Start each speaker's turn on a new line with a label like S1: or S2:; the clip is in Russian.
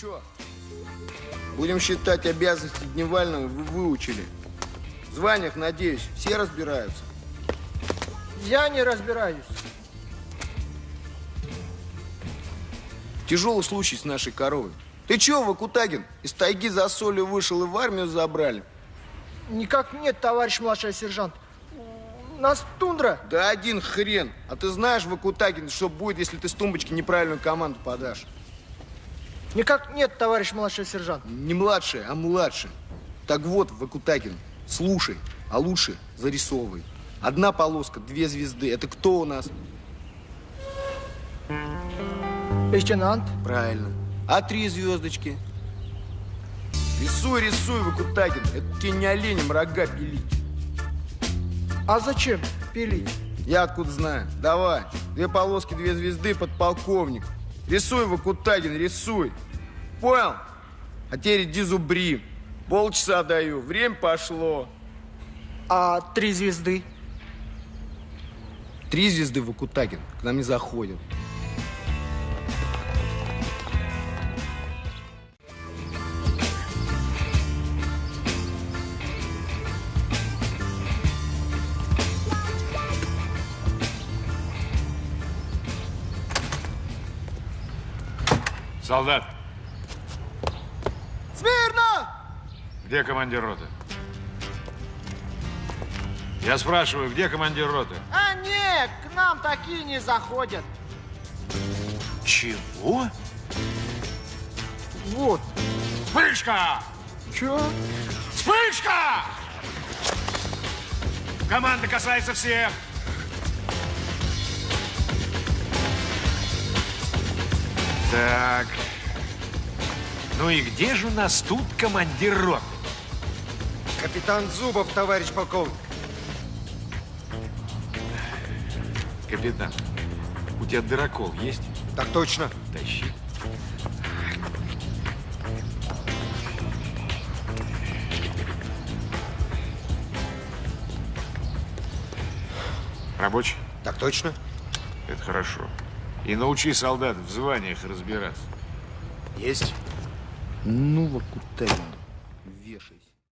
S1: Че? Будем считать обязанности Дневального вы выучили. В званиях, надеюсь, все разбираются.
S2: Я не разбираюсь.
S1: Тяжелый случай с нашей коровой. Ты чего, Вакутагин, из тайги за солью вышел и в армию забрали?
S2: Никак нет, товарищ младший сержант. Нас тундра.
S1: Да один хрен. А ты знаешь, Вакутагин, что будет, если ты с тумбочки неправильную команду подашь?
S2: Никак нет, товарищ младший сержант.
S1: Не младший, а младший. Так вот, Вакутагин, слушай, а лучше зарисовывай. Одна полоска, две звезды. Это кто у нас?
S2: Лейтенант.
S1: Правильно. А три звездочки? Рисуй, рисуй, Вакутагин. Это тебе не оленем рога пилить.
S2: А зачем пилить?
S1: Я откуда знаю? Давай. Две полоски, две звезды, подполковник. Рисуй, Вакутагин, рисуй. Понял? А теперь иди зубри. Полчаса даю. Время пошло.
S2: А три звезды?
S1: Три звезды Вакутагин к нам не заходят.
S3: Солдат,
S2: Смирно!
S3: где командир роты? Я спрашиваю, где командир роты?
S2: А нет, к нам такие не заходят.
S3: Чего?
S2: Вот.
S3: Вспышка!
S2: Че?
S3: Вспышка! Команда касается всех. Так. Ну и где же у нас тут командир роты?
S4: Капитан Зубов, товарищ полковник.
S3: Капитан, у тебя дырокол есть?
S4: Так точно.
S3: Тащи. Рабочий?
S4: Так точно.
S3: Это хорошо. И научи солдат в званиях разбираться.
S4: Есть.
S1: Ну, Вакутагин, вешай.